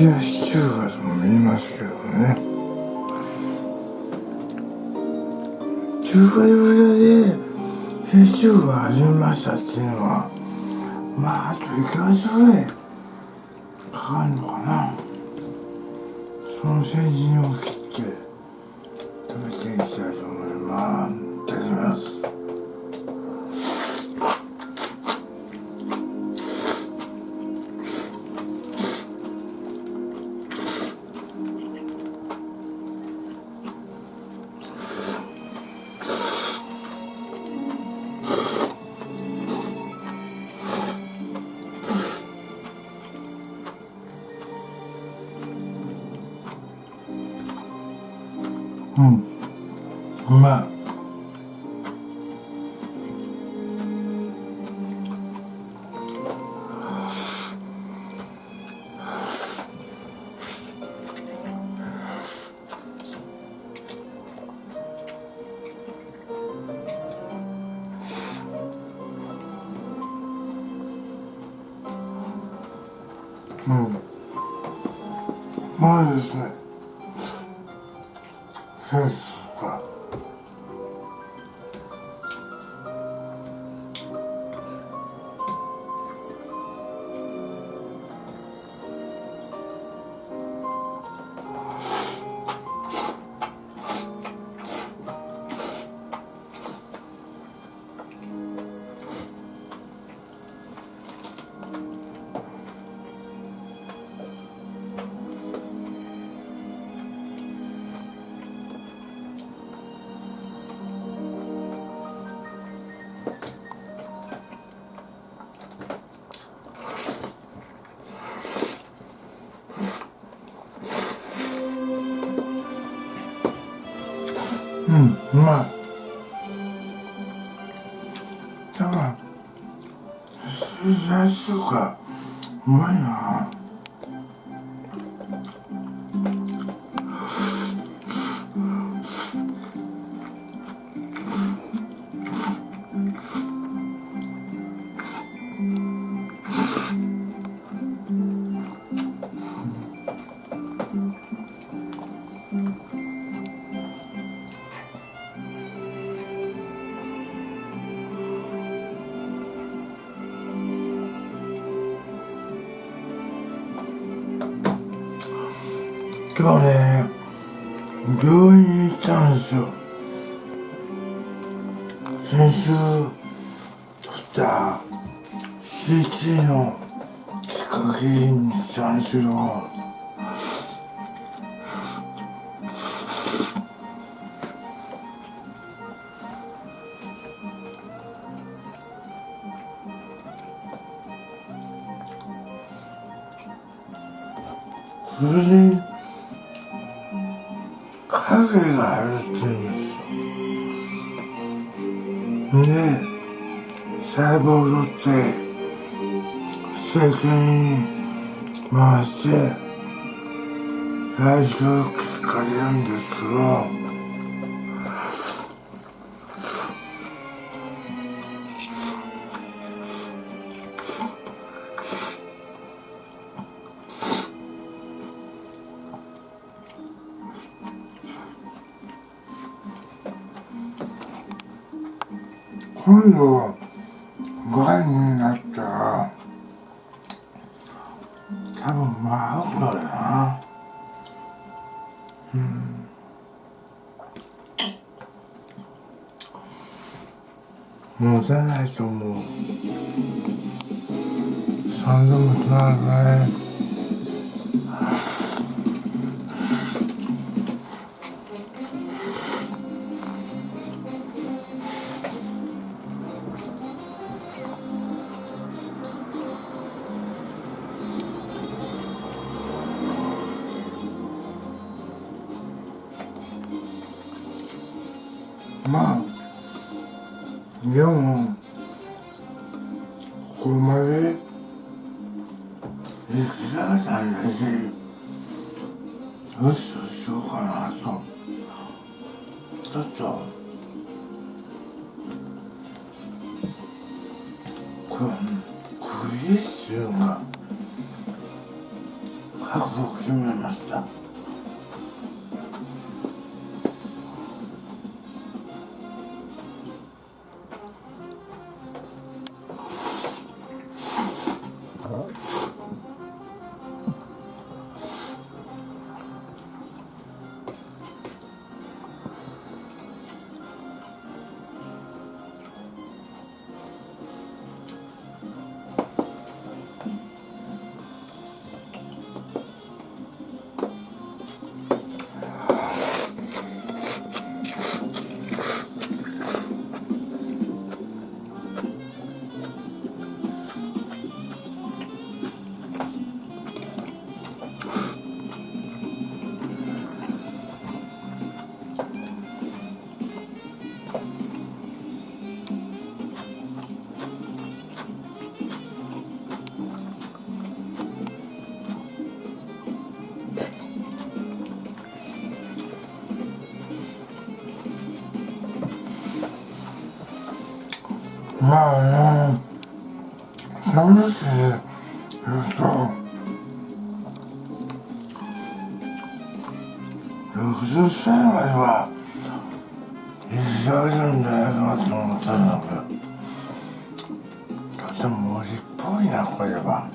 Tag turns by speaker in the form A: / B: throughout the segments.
A: 冷やし中華とも言いますけどね。中華料理屋で冷やし中華が始めましたっていうのはまああと1ヶ月ぐらいかかるのかな。その成人を切っうそうですか。うんうまい。だから最初かうまいな。日ね病院に行ったんですよ。先週撮った CT のきっかけにしたんですけど影があるっていうんですよ。で細胞を取って政権に回して来週結果出るんですけど今度がんになったら多分まあ合うからな。うん。もう出ないと思う三度もつながるね。でもここまで生きられたんだしよしとしようかなとちょっとこれクリスいうか覚悟決めました。まあね寂しい言うと60歳までは生きられるんじゃないかなと思ったんだけどとても無理っぽいなこれは。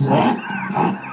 A: ま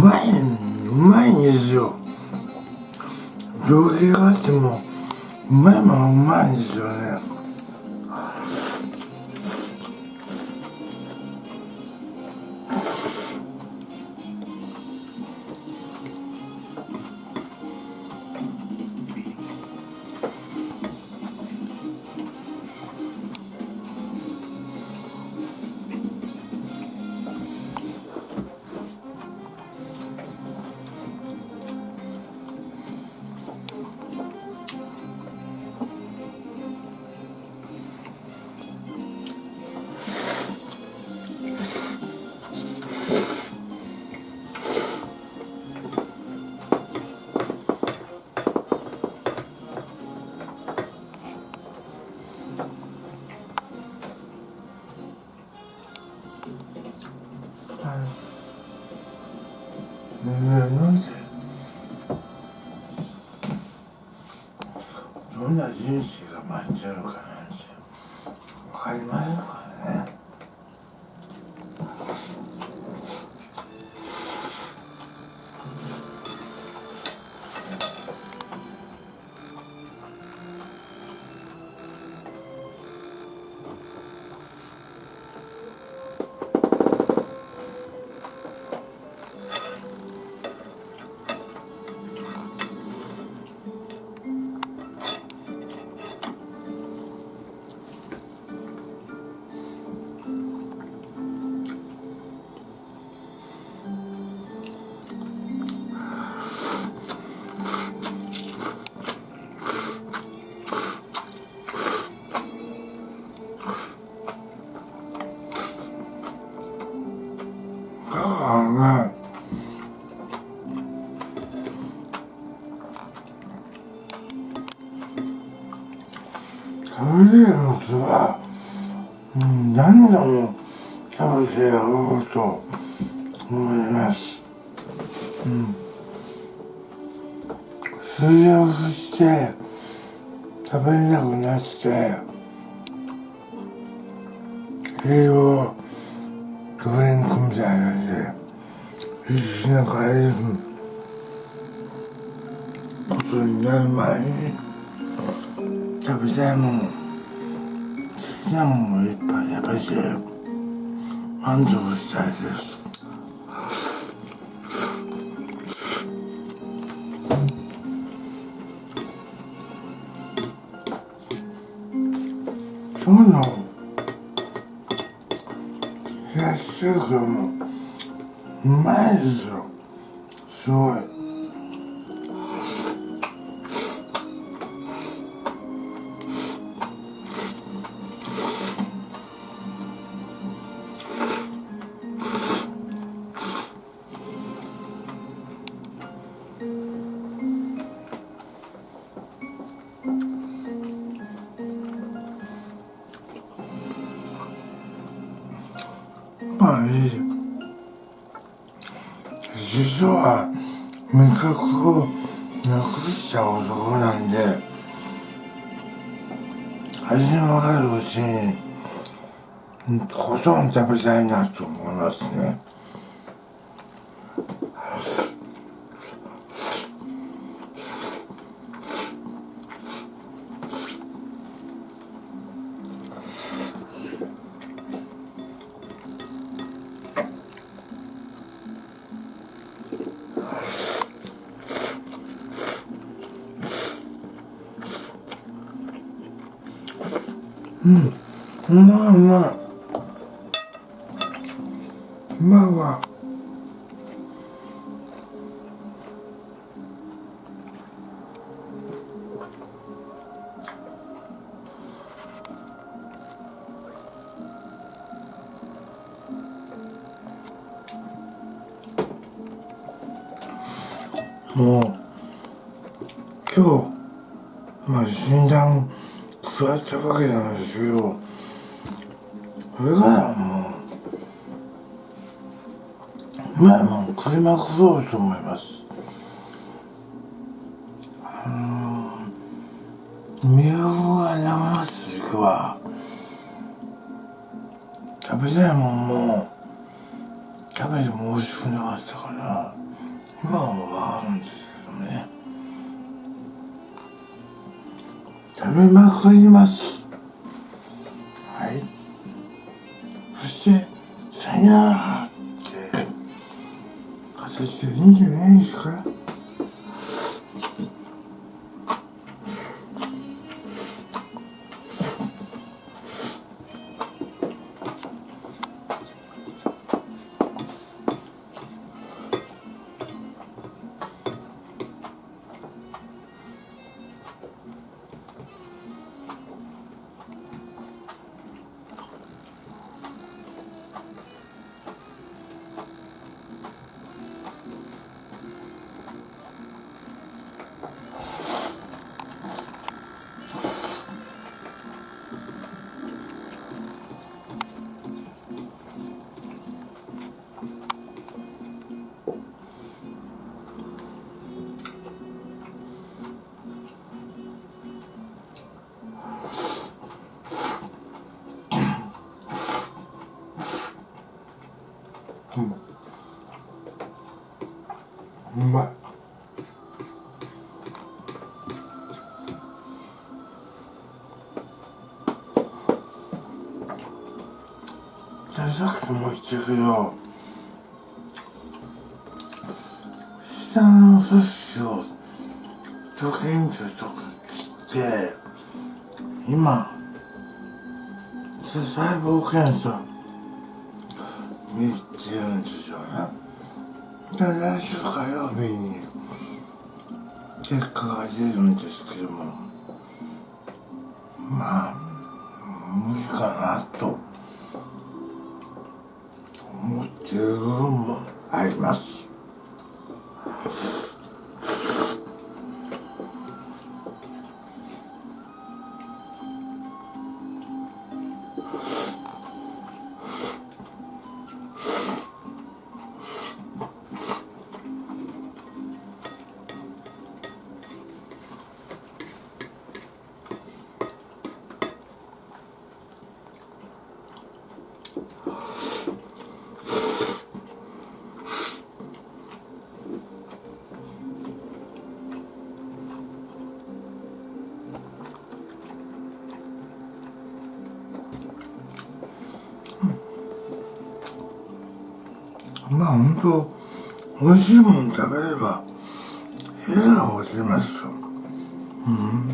A: まいうまいんですよ。病気があってもうまいもんうまいんですよね。どんな人生が待ってるかなんて分かりませんか？何度も食べてやろうと思います。うん。水をして食べれなくなって、栄養ドリンクみたいなんで、必死な帰ることになる前に、食べたいもの好きなものをいっぱい食べて満足したいです。今日の冷やし中華もうまいですよ。すごい。味のわかるうちにほとんど食べたいなと思いますね。うまいうまいわもう今日まあ診断座ったわけなんですけど。これからもううまあもう食いまくろうと思います。あのー、都が山ます時は食べたいもんも食べても美味しくなかったから今はもう分かるんですけどね。食べまくります。してさよならって。形でいいんじゃないですか？さっきも言ったけど下の組織をドキンとと切って今細胞検査見てるんですよね。で来週火曜日に結果が出るんですけどもまあ無理かなと。思っている部分もあります。まあ本当美味しいもの食べれば部屋が落ちますと。うん。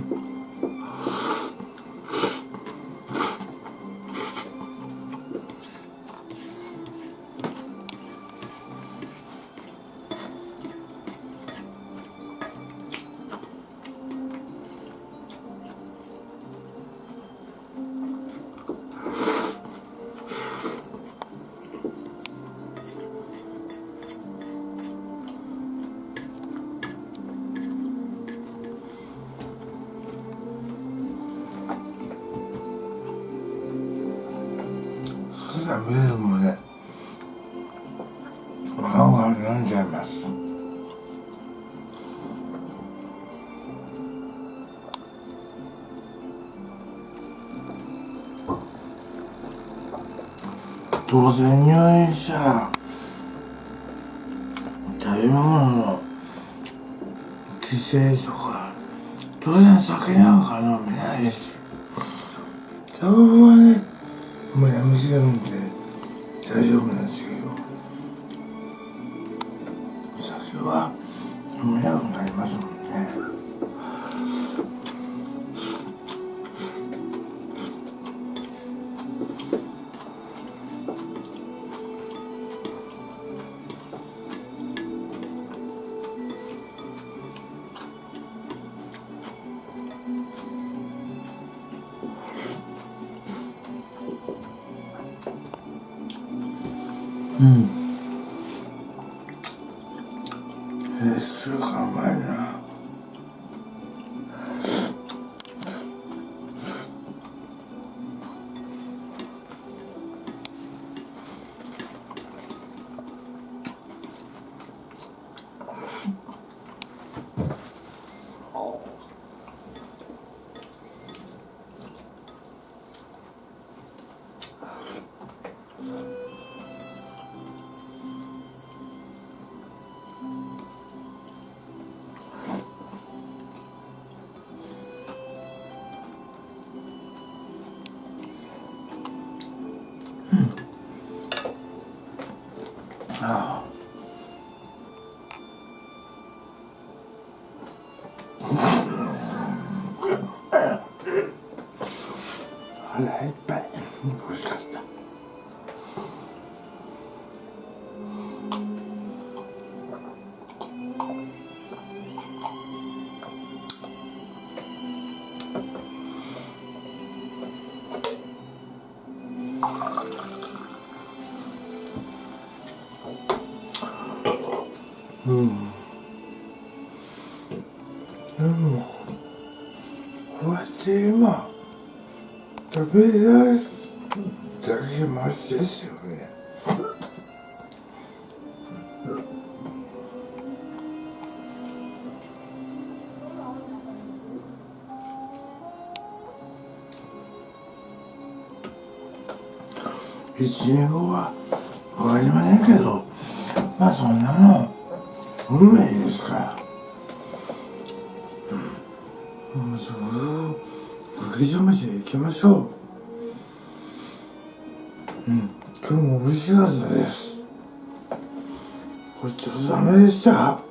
A: そしたらメールもね顔が飲んじゃいます。当然入院したら食べ物の規制とか当然酒なんか飲めないし。タバコはねもうやめてるんで。大丈夫。れだけマシですよね。一年後はわかりませんけどまあそんなの運命ですから。うん。もうそう受け止めていきましょう。うん。今日も美味しかったです。ごちそうさまでした。